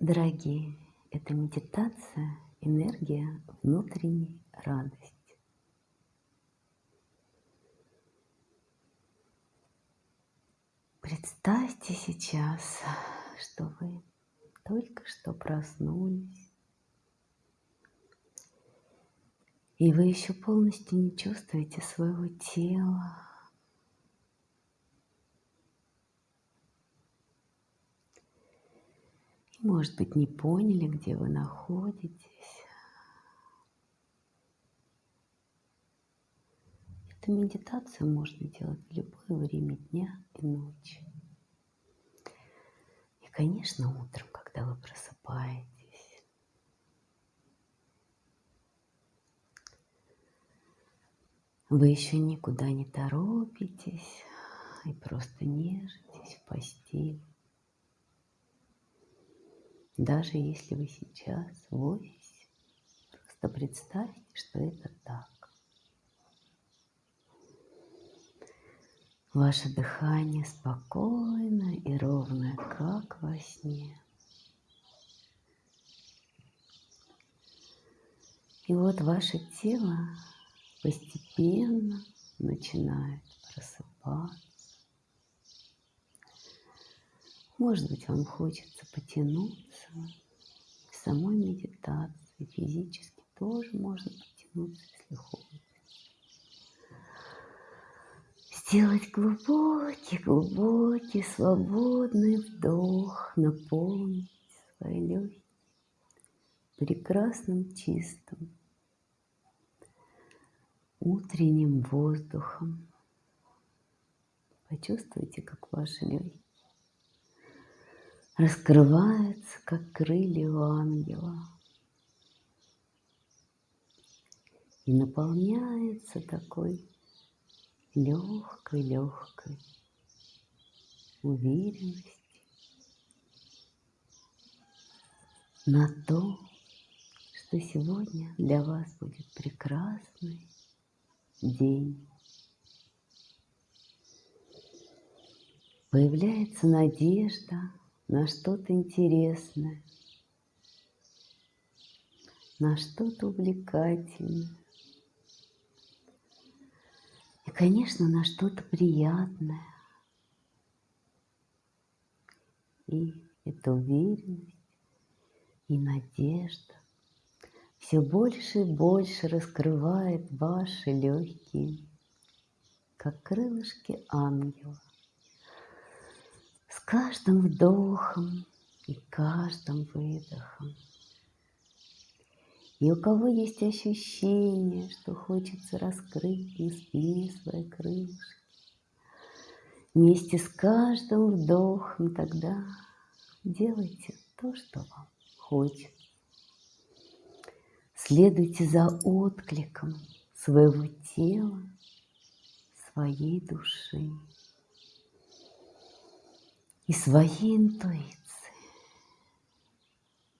Дорогие, это медитация, энергия внутренней радости. Представьте сейчас, что вы только что проснулись, и вы еще полностью не чувствуете своего тела, Может быть, не поняли, где вы находитесь. Эту медитацию можно делать в любое время дня и ночи. И, конечно, утром, когда вы просыпаетесь. Вы еще никуда не торопитесь и просто нежитесь в постели. Даже если вы сейчас в офисе, просто представьте, что это так. Ваше дыхание спокойное и ровное, как во сне. И вот ваше тело постепенно начинает просыпаться. Может быть, вам хочется потянуться. К самой медитации физически тоже можно потянуться, если хочется. Сделать глубокий, глубокий, свободный вдох, наполнить свои легкие прекрасным, чистым, утренним воздухом. Почувствуйте, как ваши легкие раскрывается, как крылья у ангела. И наполняется такой легкой-легкой уверенностью на то, что сегодня для вас будет прекрасный день. Появляется надежда на что-то интересное, на что-то увлекательное. И, конечно, на что-то приятное. И эта уверенность и надежда все больше и больше раскрывает ваши легкие, как крылышки ангела каждым вдохом и каждым выдохом. И у кого есть ощущение, что хочется раскрыть на спине свои крылышки, вместе с каждым вдохом тогда делайте то, что вам хочется. Следуйте за откликом своего тела, своей души и своей интуиции.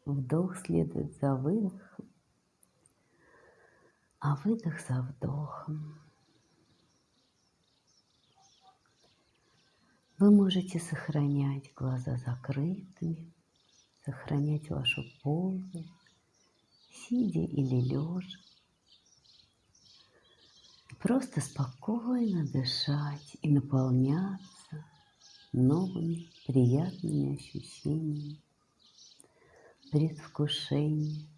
Вдох следует за выдохом, а выдох за вдохом. Вы можете сохранять глаза закрытыми, сохранять вашу позу, сидя или лежа. Просто спокойно дышать и наполняться новыми приятными ощущениями, предвкушением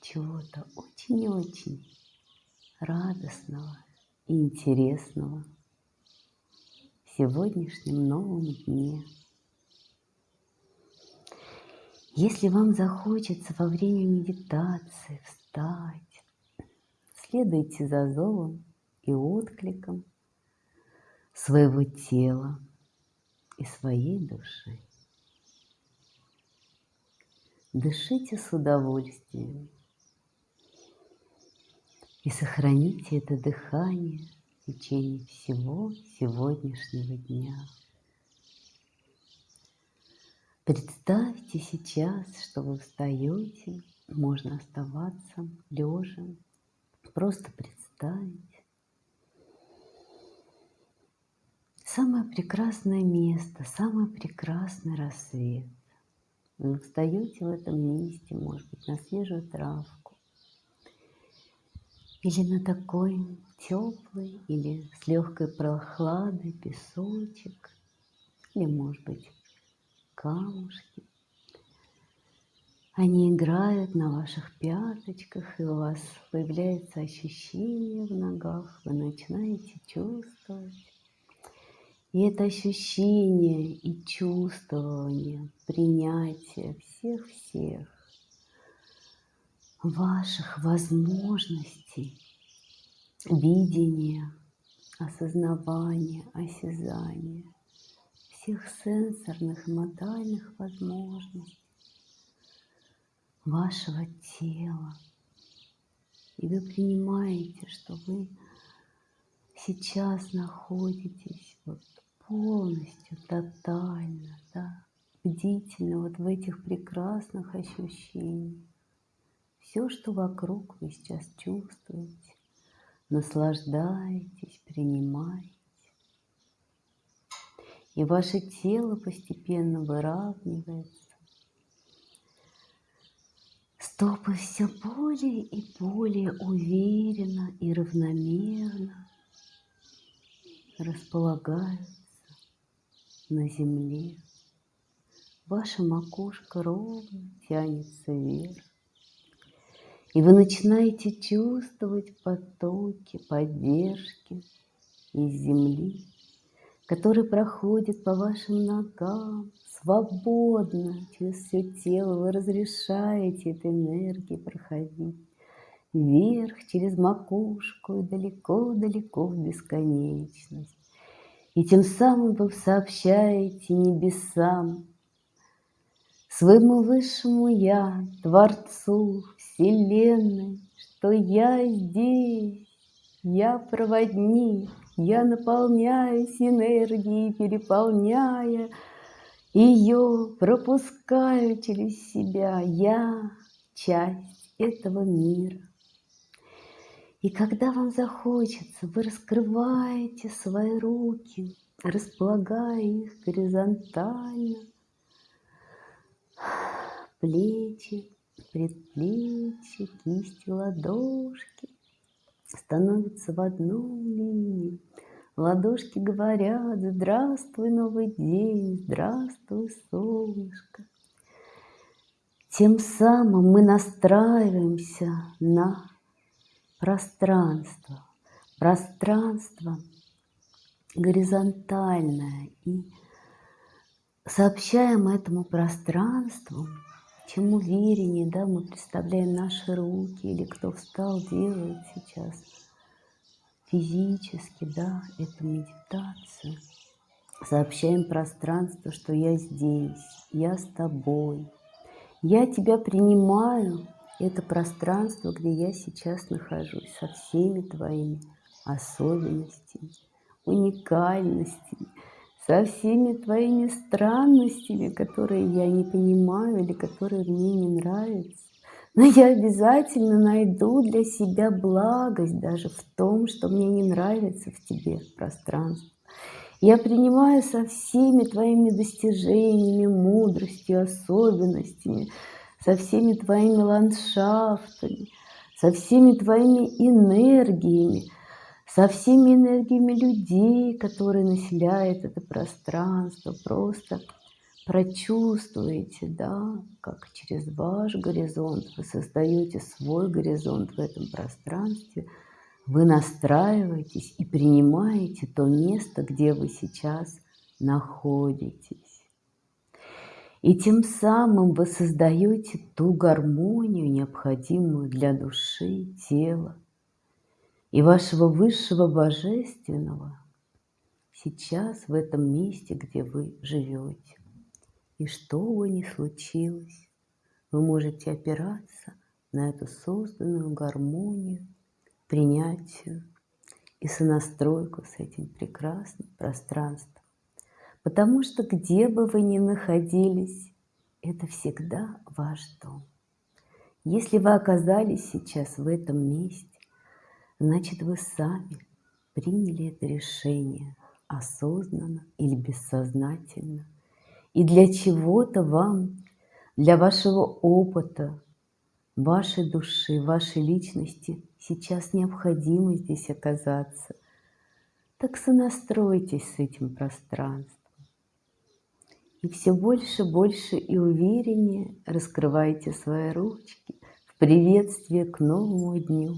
чего-то очень-очень радостного и интересного в сегодняшнем новом дне. Если вам захочется во время медитации встать, следуйте за зовом и откликом своего тела и своей души. Дышите с удовольствием и сохраните это дыхание в течение всего сегодняшнего дня. Представьте сейчас, что вы встаете, можно оставаться лежа, просто представить, Самое прекрасное место, самый прекрасный рассвет. Вы встаете в этом месте, может быть, на свежую травку. Или на такой теплый, или с легкой прохладой песочек. Или, может быть, камушки. Они играют на ваших пяточках, и у вас появляется ощущение в ногах, вы начинаете чувствовать. И это ощущение и чувствование, принятие всех-всех ваших возможностей, видения, осознавания, осязания, всех сенсорных и модальных возможностей, вашего тела. И вы принимаете, что вы сейчас находитесь вот полностью, тотально, да, бдительно вот в этих прекрасных ощущениях. Все, что вокруг вы сейчас чувствуете, наслаждаетесь, принимаете. И ваше тело постепенно выравнивается, Стопы все более и более уверенно и равномерно располагаются на земле. Ваша макушка ровно тянется вверх. И вы начинаете чувствовать потоки поддержки из земли, которые проходят по вашим ногам, свободно через все тело вы разрешаете этой энергии проходить вверх через макушку и далеко-далеко в бесконечность. И тем самым вы сообщаете небесам, своему высшему Я, Творцу Вселенной, что я здесь, я проводник, я наполняюсь энергией, переполняя ее пропускаю через себя. Я часть этого мира. И когда вам захочется, вы раскрываете свои руки, располагая их горизонтально, плечи, предплечья, кисти, ладошки становятся в одну линию. Ладошки говорят, здравствуй, новый день, здравствуй, солнышко. Тем самым мы настраиваемся на пространство. Пространство горизонтальное. И сообщаем этому пространству, чем увереннее да, мы представляем наши руки, или кто встал, делает сейчас – физически, да, эту медитацию. Сообщаем пространству, что я здесь, я с тобой. Я тебя принимаю, это пространство, где я сейчас нахожусь, со всеми твоими особенностями, уникальностями, со всеми твоими странностями, которые я не понимаю или которые мне не нравятся. Но я обязательно найду для себя благость даже в том, что мне не нравится в тебе пространство. Я принимаю со всеми твоими достижениями, мудростью, особенностями, со всеми твоими ландшафтами, со всеми твоими энергиями, со всеми энергиями людей, которые населяют это пространство, просто прочувствуете, да, как через ваш горизонт вы создаете свой горизонт в этом пространстве, вы настраиваетесь и принимаете то место, где вы сейчас находитесь. И тем самым вы создаете ту гармонию, необходимую для души, тела и вашего высшего божественного сейчас в этом месте, где вы живете. И что бы ни случилось, вы можете опираться на эту созданную гармонию, принятию и сонастройку с этим прекрасным пространством. Потому что где бы вы ни находились, это всегда ваш дом. Если вы оказались сейчас в этом месте, значит вы сами приняли это решение осознанно или бессознательно – и для чего-то вам для вашего опыта, вашей души, вашей личности сейчас необходимо здесь оказаться. Так сонастройтесь с этим пространством. И все больше, больше и увереннее раскрывайте свои ручки в приветствие к новому дню.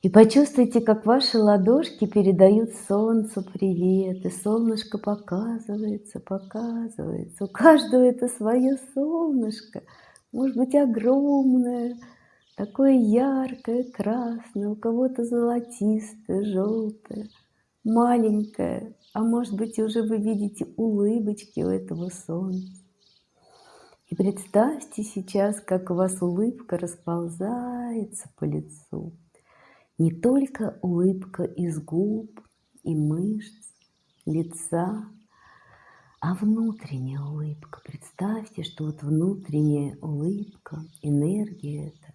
И почувствуйте, как ваши ладошки передают солнцу привет, и солнышко показывается, показывается. У каждого это свое солнышко, может быть огромное, такое яркое, красное, у кого-то золотистое, желтое, маленькое, а может быть уже вы видите улыбочки у этого солнца. И представьте сейчас, как у вас улыбка расползается по лицу. Не только улыбка из губ и мышц, лица, а внутренняя улыбка. Представьте, что вот внутренняя улыбка, энергия эта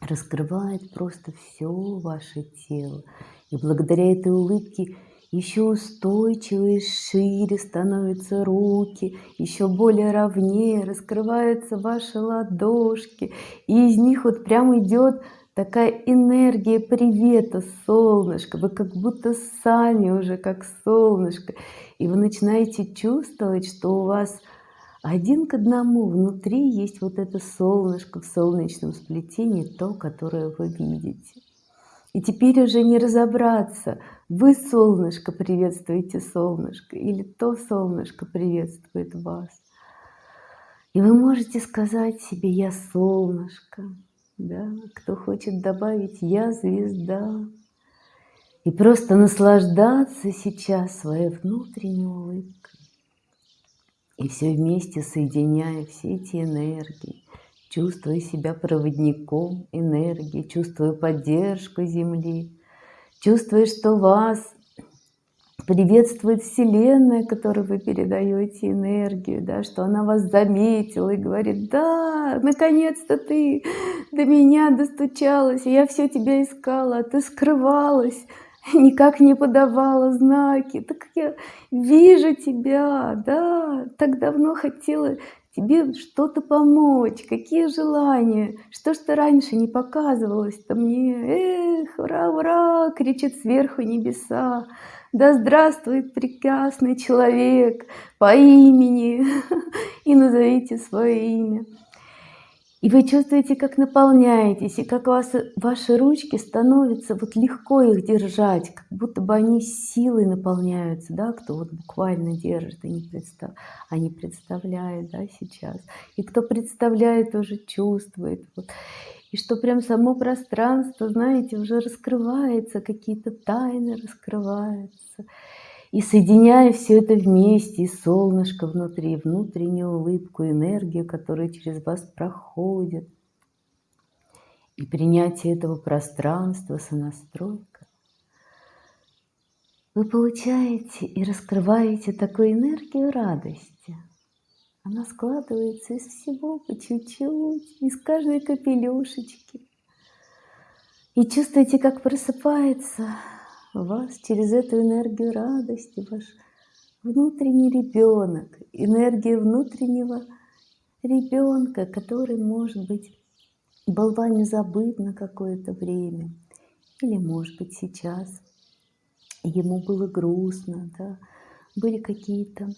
раскрывает просто все ваше тело. И благодаря этой улыбке еще устойчивее, шире становятся руки, еще более ровнее раскрываются ваши ладошки, и из них вот прям идет такая энергия привета, солнышко, вы как будто сами уже как солнышко, и вы начинаете чувствовать, что у вас один к одному внутри есть вот это солнышко в солнечном сплетении, то, которое вы видите. И теперь уже не разобраться, вы солнышко приветствуете солнышко, или то солнышко приветствует вас. И вы можете сказать себе «я солнышко», да, кто хочет добавить «я звезда». И просто наслаждаться сейчас своей внутренней улыбкой. И все вместе соединяя все эти энергии, чувствуя себя проводником энергии, чувствуя поддержку Земли, чувствуя, что вас приветствует Вселенная, которой вы передаете энергию, да, что она вас заметила и говорит, да, наконец-то ты до меня достучалась, я все тебя искала, а ты скрывалась, никак не подавала знаки, так я вижу тебя, да, так давно хотела тебе что-то помочь, какие желания, что ты раньше не показывалась-то мне, эх, ура, ура, кричит сверху небеса, да здравствует прекрасный человек по имени, и назовите свое имя. И вы чувствуете, как наполняетесь, и как вас, ваши ручки становятся вот легко их держать, как будто бы они силой наполняются, да, кто вот буквально держит, и не представ, а не представляет, да, сейчас. И кто представляет, тоже чувствует. Вот и что прям само пространство, знаете, уже раскрывается, какие-то тайны раскрываются. И соединяя все это вместе, и солнышко внутри, и внутреннюю улыбку, энергию, которая через вас проходит, и принятие этого пространства, сонастройка, вы получаете и раскрываете такую энергию радости, она складывается из всего по чуть-чуть, из каждой капелюшечки. И чувствуете, как просыпается вас через эту энергию радости ваш внутренний ребенок, энергия внутреннего ребенка, который, может быть, был вами забыт на какое-то время, или, может быть, сейчас ему было грустно, да, были какие-то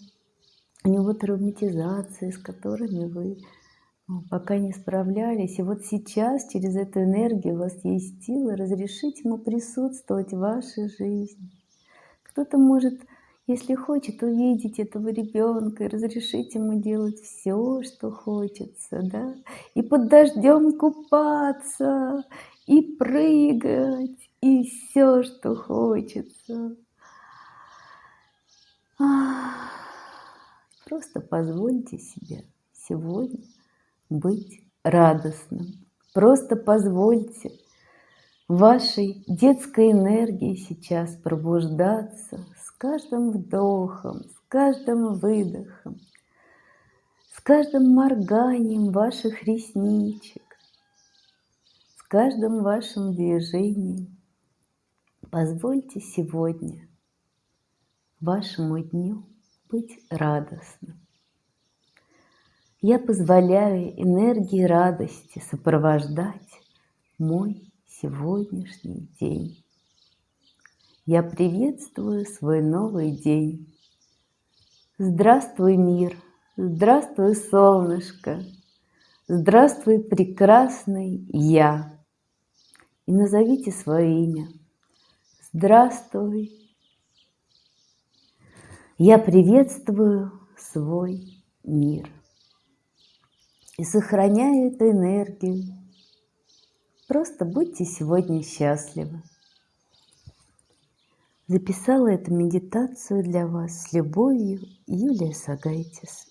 у него травматизации, с которыми вы пока не справлялись. И вот сейчас через эту энергию у вас есть сила разрешить ему присутствовать в вашей жизни. Кто-то может, если хочет, увидеть этого ребенка и разрешить ему делать все, что хочется, да, и под дождем купаться, и прыгать, и все, что хочется. Просто позвольте себе сегодня быть радостным. Просто позвольте вашей детской энергии сейчас пробуждаться с каждым вдохом, с каждым выдохом, с каждым морганием ваших ресничек, с каждым вашим движением. Позвольте сегодня вашему дню быть радостным. Я позволяю энергии радости сопровождать мой сегодняшний день. Я приветствую свой новый день. Здравствуй, мир! Здравствуй, солнышко! Здравствуй, прекрасный я! И назовите свое имя. Здравствуй! Я приветствую свой мир и сохраняю эту энергию. Просто будьте сегодня счастливы. Записала эту медитацию для вас с любовью Юлия Сагайтис.